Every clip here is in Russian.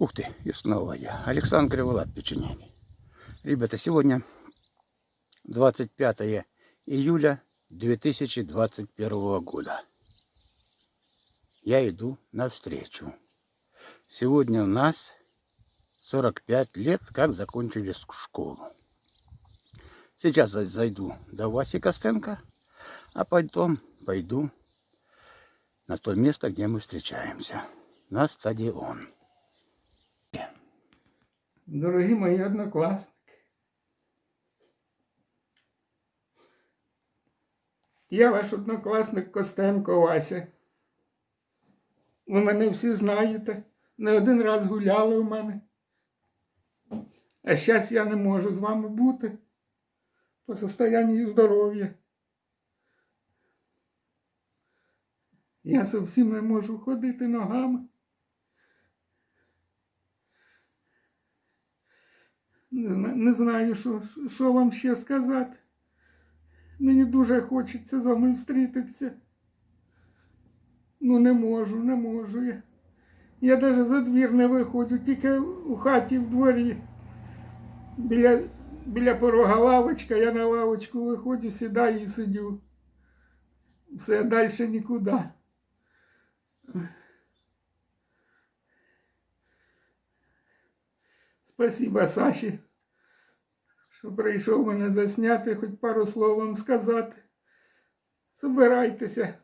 Ух ты, и снова я. Александр Криволап, печенеги. Ребята, сегодня 25 июля 2021 года. Я иду навстречу. Сегодня у нас 45 лет, как закончили школу. Сейчас зайду до Васи Костенко, а потом пойду на то место, где мы встречаемся. На стадион. Дорогі мої однокласники. Я ваш однокласник Костенко Вася. Ви мене всі знаєте. Не один раз гуляли у мене. А зараз я не можу з вами бути по состоянию здоров'я. Я зовсім не можу ходити ногами. Не, знаю, що, що вам ще сказати. Мені дуже хочеться з вами зустрітися. Ну не можу, не можу я. Я навіть за двір не виходжу, тільки у хаті в дворі. Біля, біля порога лавочка, я на лавочку виходжу, сідаю і сидю. Все далі нікуди. Спасибо Саші, що прийшов мене засняти, хоч пару слов вам сказати. Собирайтеся.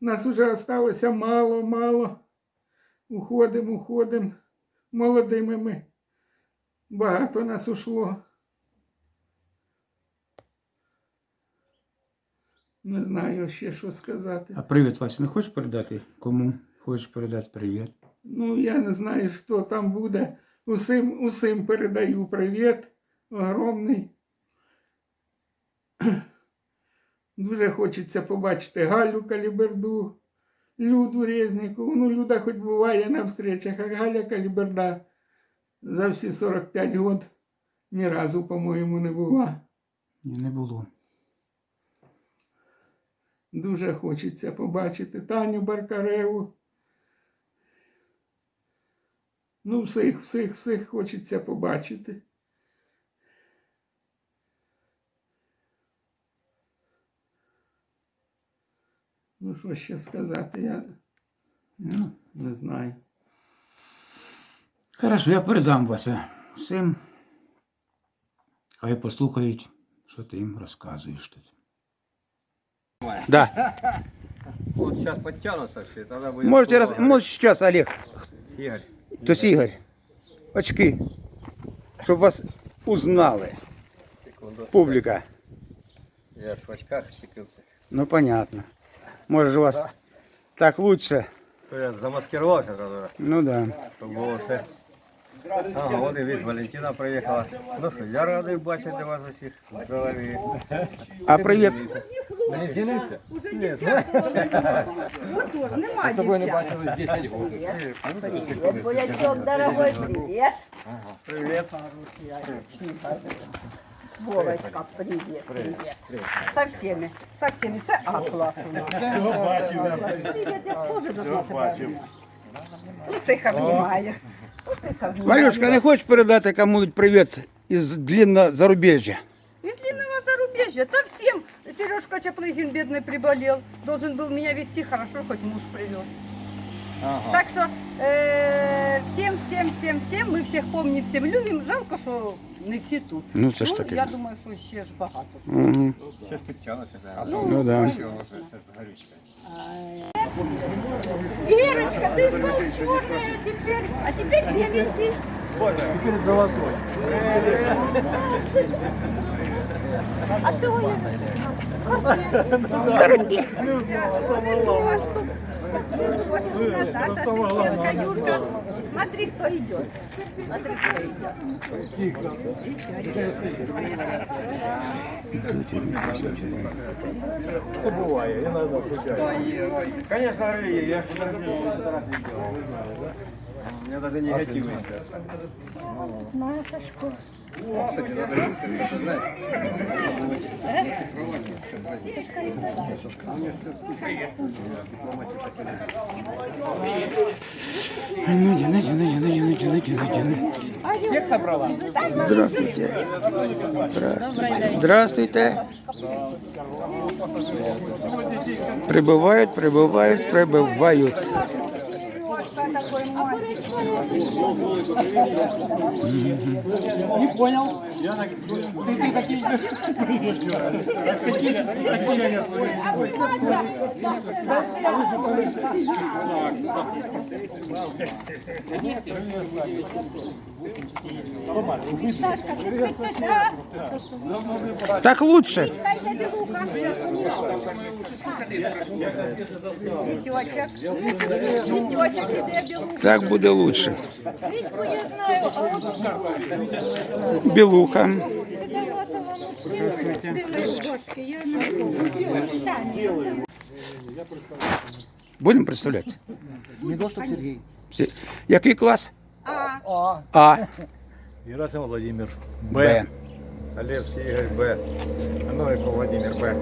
Нас уже осталося мало, мало. Уходимо, уходимо. Молодими ми. Багато нас ушло. Не знаю ще що сказати. А привіт, Вася, не хочеш передати? Кому хочеш передати привіт? Ну, я не знаю, що там буде. Усім, усім передаю привіт. Огромний. Дуже хочеться побачити Галю Каліберду, Люду Резнікову. Ну, Люда хоч буває на встречах, а Галя Каліберда за всі 45 років ні разу, по-моєму, не була. Ні, не було. Дуже хочеться побачити Таню Баркареву. Ну, всіх, всіх, всіх хочеться побачити. що ще сказати, я Ну, не знаю. хорошо, я передам Вася всім. Хай послухають, що ти їм розказуєш тут. Да. Вот сейчас подтянутся все, тогда будет... Можете, раз, слово может сейчас, Олег, говорить. Игорь. то есть Игорь, очки, чтобы вас узнали, Секунду. публика. Я ж в очках стекался. Ну, понятно. Может же у вас так лучше. То я замаскировался тогда, Ну да. чтобы було все. Ага, вот и вид Валентина приехала. Ну що, я радий бачити вас усіх в голові. А привет, Мені цінився? Уже дівчата. Вот тоже, нема дівчат. бачили 10 років. Боячок, дорогой, привет. Привіт. Вовочка, привет, привет. Со всеми, со всеми. Це А-клас у нас. Привет, я теж должна тебе. Усіх обнімаю. Усіх обнімаю. Валюшка, не хочешь передать кому-нибудь привет из длинного зарубежья? Из длинного зарубежья. Да всем. Сережка Чаплыгин, бедный, приболел. Должен был меня вести хорошо, хоть муж привез. Так что э, всем, всем, всем, всем, мы всех помним, всем любим. Жалко, що не всі тут. Ну, це ж таке. я думаю, що ще ж багато. Мгм. Зараз підтягнуться. А Ну да. з горючкою. Ирочка, ты же был черная теперь, а теперь беленький. Теперь золотой. А цього я Наташа Шевченко, Юрка. Смотри, кто идет. Смотри, кто идет. Что бывает, иногда случается. Конечно, Рыги, я же фотографии делал, меня даже негативный сейчас. Кстати, надо это знать. Ну, иди, ну, иди, ну, иди, ну, иди, ну, иди. Накидай, накидай, накидай. Всех собрала? Здравствуйте. Здравствуйте. Здравствуйте. Прибывают, прибывают, прибывают Не понял. Ты, ты такие... Ощущения свои. Так лучше. Вітьочок. Вітьочок іде білуха. Так буде лучше. Вітьку я знаю, а от Белуха. Седовласова мужчина. Білошки, я не Будемо представляти? Недоступ Сергій. Всі- Який клас? А, А. Герасим Владимир. Б. Олевский Игорь Б. Новиков Владимир Б.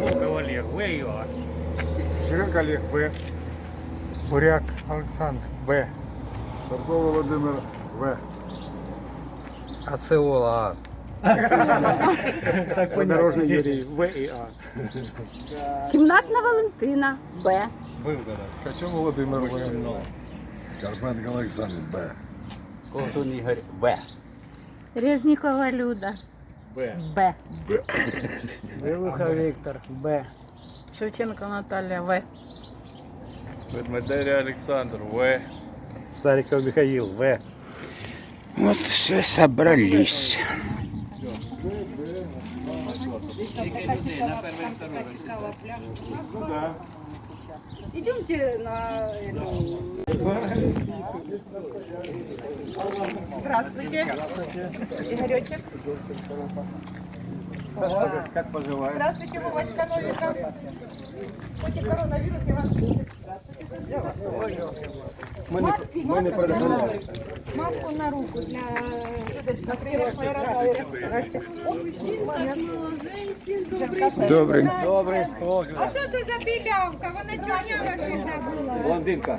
Волков Олег В и А. Ширенко Олег Б. Буряк Александр Б. Садкова Владимир В. Ацеола А. Подорожный Юрий В и А. Кімнатна Валентина. Б. Качев Владимир В. Карпенко Олександр Б. Ковтун Ігор В. Резнікова Люда. Б. Б. Белуха Виктор Б. Шевченко Наталія В. Ведмедеря Александр В. Стариков Михаил В. Вот все собрались. Идемте на. Здравствуйте. Игоречек. Как поживаешь? Здравствуйте, Вовочка Новика. Хоть и коронавирус, я вас Мы не продали. Маску на руку для... Добрий. Добрый. А що це за білявка? Вона чорнява всегда була. Блондинка.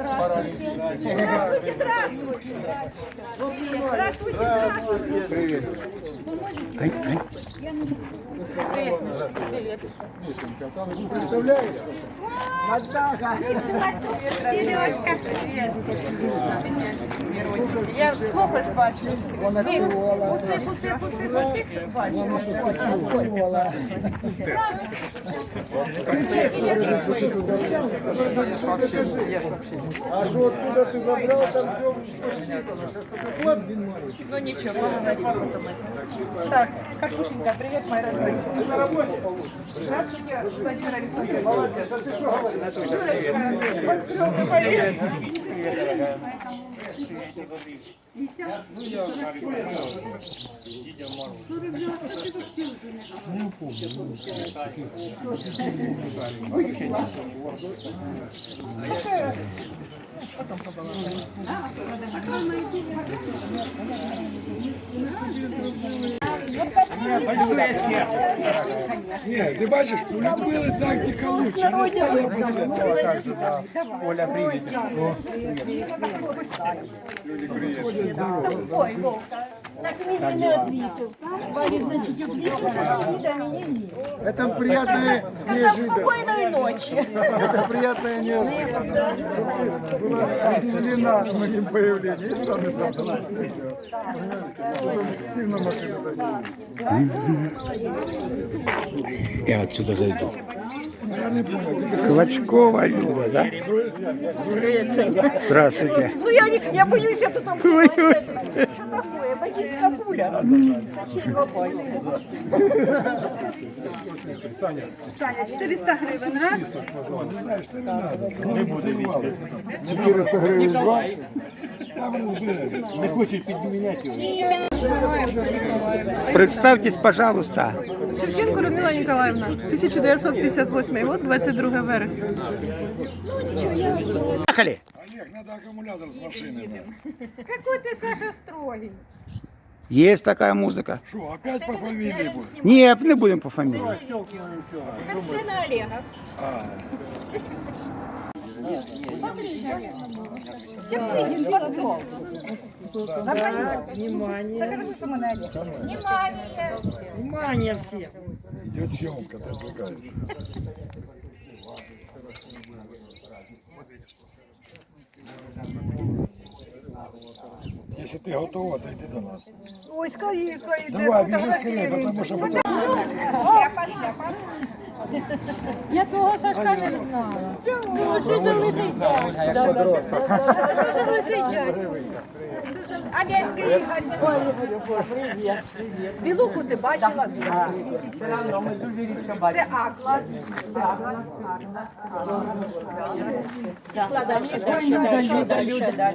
Здравствуйте, здравствуйте. Здравствуйте, здравствуйте. Ай, ай. Привет. Я сколько ж бачу? Уси, уси, уси, уси, бачу. А що откуда ти забрав, там все Ну ничего, поговорим потом. Так, Катюшенька, привет, моя родная. Здравствуйте, Владимир Александрович. Молодец. А ты что говоришь? Ні, ти бачиш, у Людмили тактика лучше, не стала по це. Оля, привет. Ой, Вовка. Так мені не відвітив. Варі, значить, відвітив, а віда мені ні. Это приятное Сказав неожиданно. спокійної ночі. Это приятное неожиданно. Была удивлена с моим появлением. И сам стал довольствоваться. Потом сильно машину дали. Я отсюда зайду. Клочкова Люба, да? Здравствуйте. Ну я, не, я боюсь, я тут там... Что такое? Бандитская пуля. Саня, 400 гривень, раз. не знаєш, ти не надо. Не буде 400 гривень два. Не хочет подменять его. Представьтесь, пожалуйста. Шевченко Людмила Ніколаївна, 1958 год, 22 вересня. Поехали. Олег, надо аккумулятор с машины. Какой ты, Саша, строгий. Есть такая музыка. Что, опять по фамилии будет? Нет, не будем по фамилии. Это сын Олега. Чаплигін підвел. Забронював. Це хорошо, що мене Олег. Идет съемка, ты отвлекаешь. Если ты готова, то иди до нас. Ой, скорее, скорее. Давай, бежи скорее, потому что потом... Шляпа, шляпа. Я того Сашка не знала. Чому? Що за лисий дядь? Що за лисий дядь? Одеський Ігор. Білуху ти бачила? Це А-клас. Люда, Люда, Люда.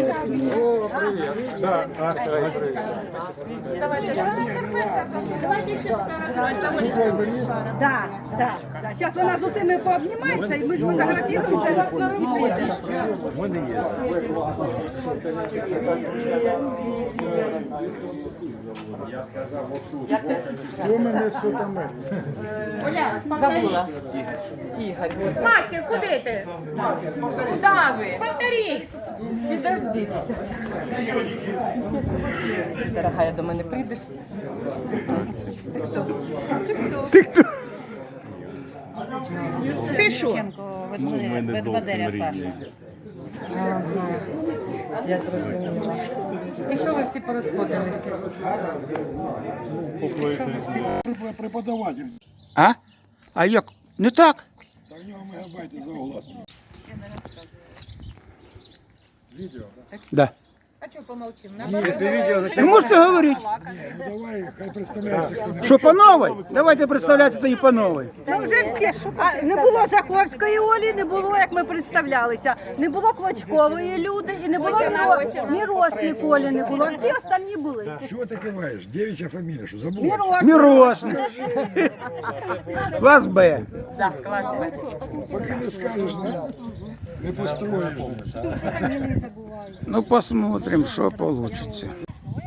Привет. Да, привет. Да, да, да. Сейчас вона з усіми пообнімається, і ми сфотографіруємося і підемо. Я сказав, Ігор. Мастер, куди ти? Куди ви? Повтори. Підожди. Дорогая, до мене прийдеш? Ти що? І що ви всі порозходилися? Преподаватель. А? А як? Не так? Та в нього мегабайти за огласом. Да. А чого помовчим? Ви можете говорити. Ну давай, хай представляється, хто не Що по новій? Давайте представлятися тоді по новій. Та вже всі. А, не було Жаховської Олі, не було, як ми представлялися. Не було Клочкової люди і не було Міро- Мірошник Олі не було. Всі остальні були. Що ти киваєш? Девичья фамілія, що забула? Мірошник. Мірошник. Клас Б. Поки не скажеш, не, не построїш. Ну, посмотрим, що вийде.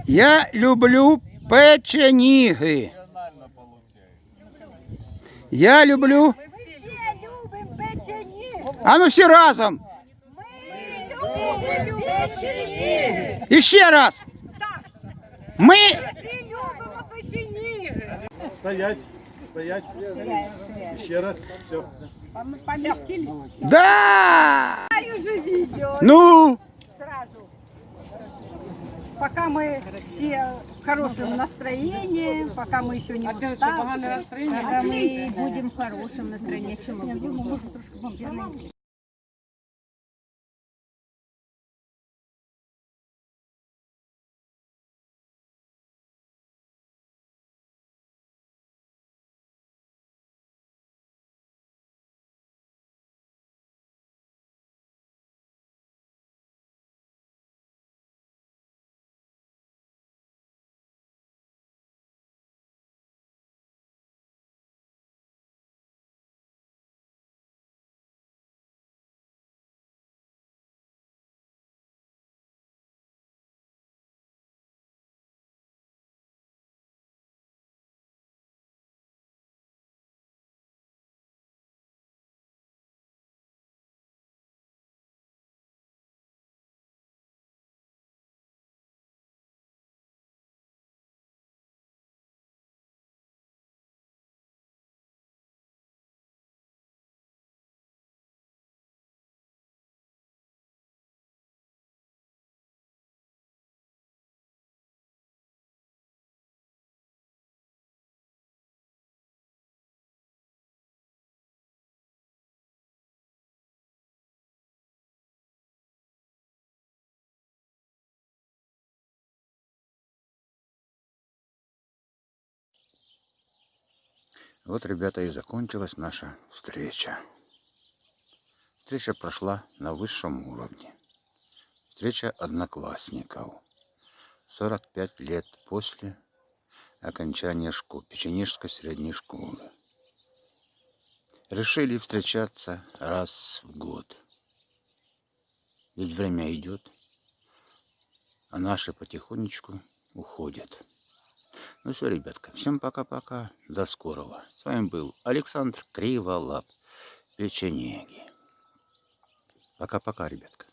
Я люблю печеніги. Я люблю. Ми всі любимо печені. А ну всі разом. Ми любимо печені. І ще раз. Ми. Всі любимо печені. Стоять, стоять. Еще раз, все. Поместились. Да! уже видео. Ну, Сразу. Пока мы все в хорошем настроении, пока мы еще не уставшие. Когда мы будем в хорошем настроении, чем мы будем? Вот, ребята, и закончилась наша встреча. Встреча прошла на высшем уровне. Встреча одноклассников. 45 лет после окончания школы, Печенежской средней школы. решили встречаться раз в год. Ведь время идет, а наши потихонечку уходят. Ну все, ребятка, всем пока-пока, до скорого. С вами был Александр Криволап, печенеги. Пока-пока, ребятка.